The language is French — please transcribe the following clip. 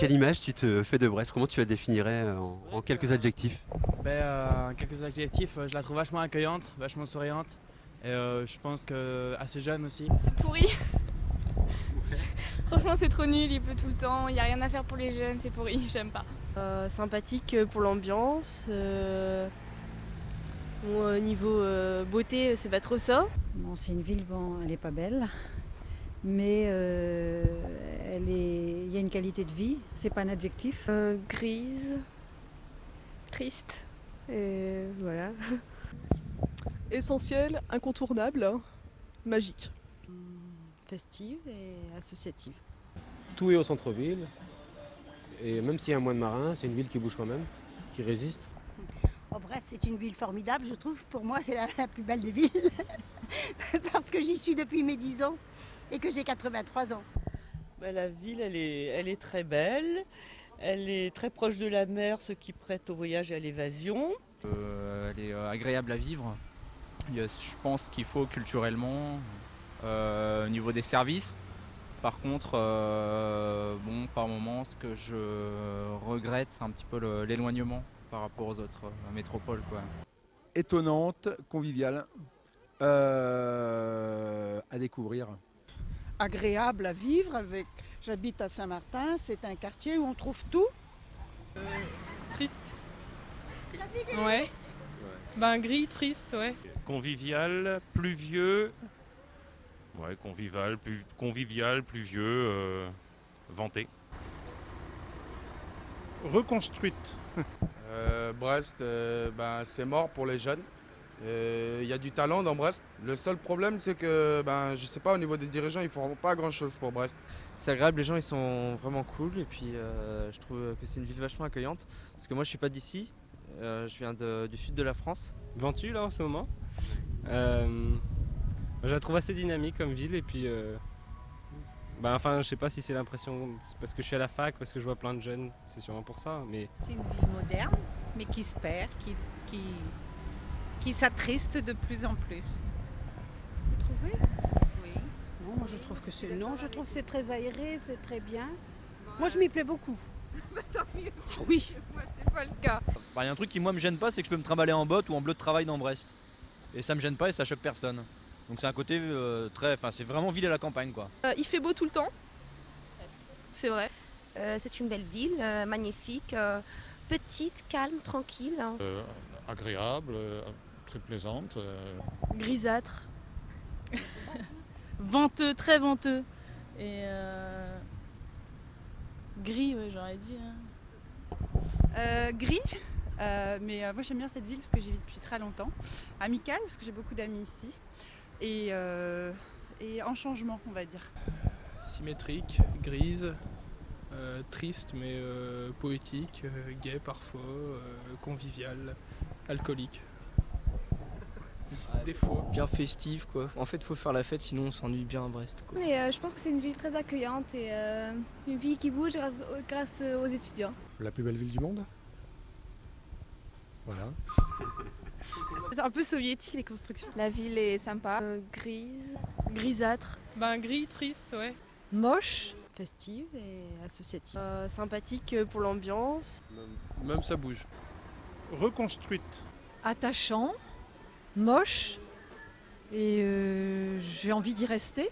quelle image tu te fais de Brest? Comment tu la définirais euh, en, en quelques adjectifs? Ben, euh, quelques adjectifs, euh, je la trouve vachement accueillante, vachement souriante. Et euh, je pense que assez jeune aussi. pourri. Franchement, c'est trop nul, il pleut tout le temps, il n'y a rien à faire pour les jeunes, c'est pourri, j'aime pas. Euh, sympathique pour l'ambiance. euh, bon, euh, niveau euh, beauté, c'est pas trop ça. Bon, c'est une ville, bon, elle n'est pas belle, mais euh, elle est, il y a une qualité de vie, c'est pas un adjectif. Euh, grise, triste, et voilà. Essentiel, incontournable, hein, magique. Festive et associative. Tout est au centre-ville. Et même s'il y a moins de marins, c'est une ville qui bouge quand même, qui résiste. Oh, Brest, c'est une ville formidable, je trouve. Pour moi, c'est la, la plus belle des villes. Parce que j'y suis depuis mes 10 ans et que j'ai 83 ans. Bah, la ville, elle est, elle est très belle. Elle est très proche de la mer, ce qui prête au voyage et à l'évasion. Euh, elle est euh, agréable à vivre. Je pense qu'il faut culturellement, euh, au niveau des services. Par contre, euh, bon, par moment, ce que je regrette, c'est un petit peu l'éloignement par rapport aux autres métropoles. Quoi. étonnante, conviviale, euh, à découvrir. Agréable à vivre avec. J'habite à Saint-Martin, c'est un quartier où on trouve tout. Ouais. Ben gris, triste, ouais. Convivial, pluvieux. Ouais, convivial, plus, convivial, pluvieux, euh, vanté. Reconstruite. Euh, Brest, euh, ben, c'est mort pour les jeunes. Il y a du talent dans Brest. Le seul problème, c'est que, ben, je sais pas, au niveau des dirigeants, ils font pas grand chose pour Brest. C'est agréable, les gens ils sont vraiment cool et puis euh, je trouve que c'est une ville vachement accueillante. Parce que moi je suis pas d'ici, euh, je viens de- du sud de la France. Ventu là en ce moment. Euh, je la trouve assez dynamique comme ville et puis. euh, bah, enfin, je sais pas si c'est l'impression parce que je suis à la fac, parce que je vois plein de jeunes, c'est sûrement pour ça. Mais C'est une ville moderne, mais qui se perd, qui, qui, qui s'attriste de plus en plus. Vous trouvez? Oui. Non, moi je trouve que c'est non, je trouve que c'est très aéré, c'est très bien. Moi je m'y plais beaucoup. Oui. Moi, c'est pas le cas. Il y a un truc qui moi me gêne pas, c'est que je peux me trimballer en botte ou en bleu de travail dans Brest. Et ça me gêne pas et ça choque personne. Donc c'est un côté euh, très, enfin c'est vraiment ville à la campagne quoi. Euh, il fait beau tout le temps? C'est vrai. Euh, c'est une belle ville, euh, magnifique, euh, petite, calme, tranquille. hein. Euh, agréable, euh, très plaisante. euh, Grisâtre. Venteux, très venteux. Et euh, gris, ouais, j'aurais dit. Euh, gris, euh, mais euh, moi j'aime bien cette ville parce que j'y vis depuis très longtemps. Amicale, parce que j'ai beaucoup d'amis ici. Et, euh, et en changement, on va dire. symétrique, grise, euh, triste mais euh, poétique, euh, gai parfois, euh, convivial, alcoolique. Des fois. Bien festive quoi. En fait faut faire la fête sinon on s'ennuie bien à Brest quoi. Mais euh, je pense que c'est une ville très accueillante et euh, une ville qui bouge grâce, grâce aux étudiants. La plus belle ville du monde? Voilà. C'est un peu soviétique les constructions. La ville est sympa. Euh, grise, grisâtre, Ben gris, triste, ouais. Moche, festive et associative. euh, sympathique pour l'ambiance. Même ça bouge. Reconstruite. Attachant, moche, et euh, j'ai envie d'y rester.